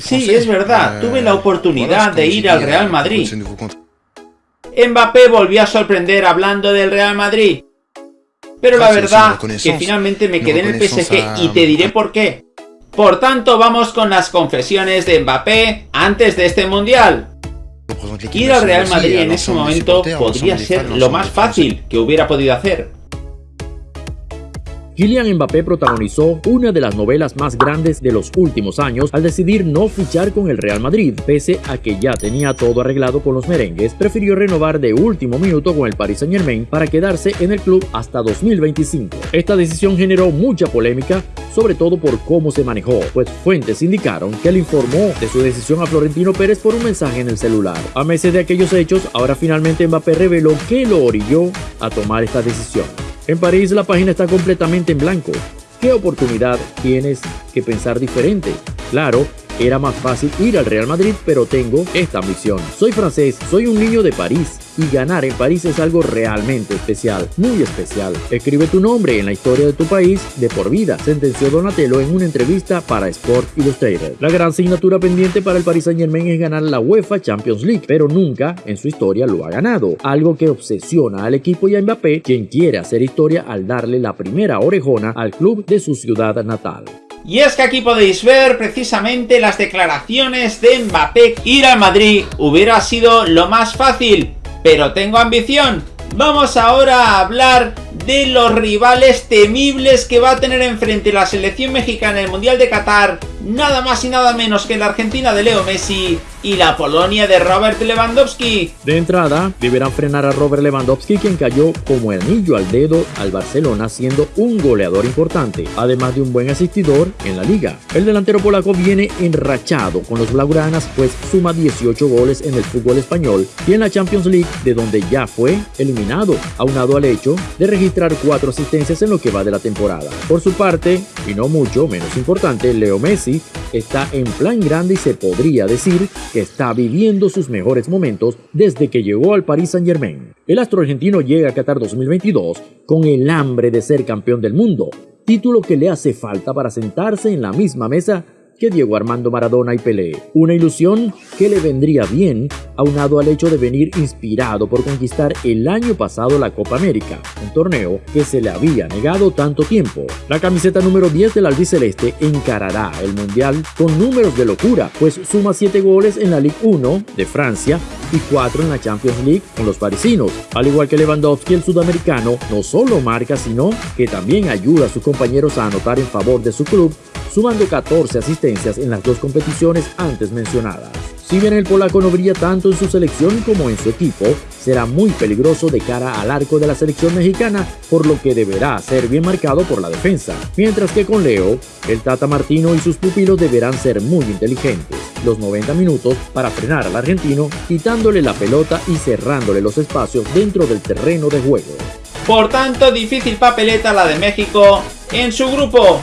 Sí, es verdad, tuve la oportunidad de ir al Real Madrid. Mbappé volvió a sorprender hablando del Real Madrid. Pero la verdad que finalmente me quedé en el PSG y te diré por qué. Por tanto, vamos con las confesiones de Mbappé antes de este Mundial. Ir al Real Madrid en ese momento podría ser lo más fácil que hubiera podido hacer. Kylian Mbappé protagonizó una de las novelas más grandes de los últimos años al decidir no fichar con el Real Madrid. Pese a que ya tenía todo arreglado con los merengues, prefirió renovar de último minuto con el Paris Saint Germain para quedarse en el club hasta 2025. Esta decisión generó mucha polémica, sobre todo por cómo se manejó, pues fuentes indicaron que él informó de su decisión a Florentino Pérez por un mensaje en el celular. A meses de aquellos hechos, ahora finalmente Mbappé reveló que lo orilló a tomar esta decisión. En París la página está completamente en blanco. ¿Qué oportunidad tienes que pensar diferente? Claro, era más fácil ir al Real Madrid, pero tengo esta ambición. Soy francés, soy un niño de París y ganar en París es algo realmente especial, muy especial. Escribe tu nombre en la historia de tu país de por vida, sentenció Donatello en una entrevista para Sport Illustrated. La gran asignatura pendiente para el Paris Saint Germain es ganar la UEFA Champions League, pero nunca en su historia lo ha ganado, algo que obsesiona al equipo y a Mbappé, quien quiere hacer historia al darle la primera orejona al club de su ciudad natal. Y es que aquí podéis ver precisamente las declaraciones de Mbappé. Ir al Madrid hubiera sido lo más fácil, pero tengo ambición. Vamos ahora a hablar de los rivales temibles que va a tener enfrente la selección mexicana en el Mundial de Qatar, nada más y nada menos que la Argentina de Leo Messi y la Polonia de Robert Lewandowski. De entrada, deberán frenar a Robert Lewandowski quien cayó como el anillo al dedo al Barcelona siendo un goleador importante, además de un buen asistidor en la liga. El delantero polaco viene enrachado con los blaugranas pues suma 18 goles en el fútbol español y en la Champions League de donde ya fue eliminado, aunado al hecho de registrar cuatro asistencias en lo que va de la temporada. Por su parte, y no mucho menos importante, Leo Messi está en plan grande y se podría decir que está viviendo sus mejores momentos desde que llegó al Paris Saint Germain. El astro argentino llega a Qatar 2022 con el hambre de ser campeón del mundo, título que le hace falta para sentarse en la misma mesa que Diego Armando Maradona y Pelé. Una ilusión que le vendría bien aunado al hecho de venir inspirado por conquistar el año pasado la Copa América, un torneo que se le había negado tanto tiempo. La camiseta número 10 del albiceleste encarará el Mundial con números de locura, pues suma 7 goles en la Ligue 1 de Francia y 4 en la Champions League con los parisinos. Al igual que Lewandowski, el sudamericano no solo marca, sino que también ayuda a sus compañeros a anotar en favor de su club, sumando 14 asistencias en las dos competiciones antes mencionadas. Si bien el polaco no brilla tanto en su selección como en su equipo, será muy peligroso de cara al arco de la selección mexicana, por lo que deberá ser bien marcado por la defensa. Mientras que con Leo, el Tata Martino y sus pupilos deberán ser muy inteligentes. Los 90 minutos para frenar al argentino, quitándole la pelota y cerrándole los espacios dentro del terreno de juego. Por tanto, difícil papeleta la de México en su grupo.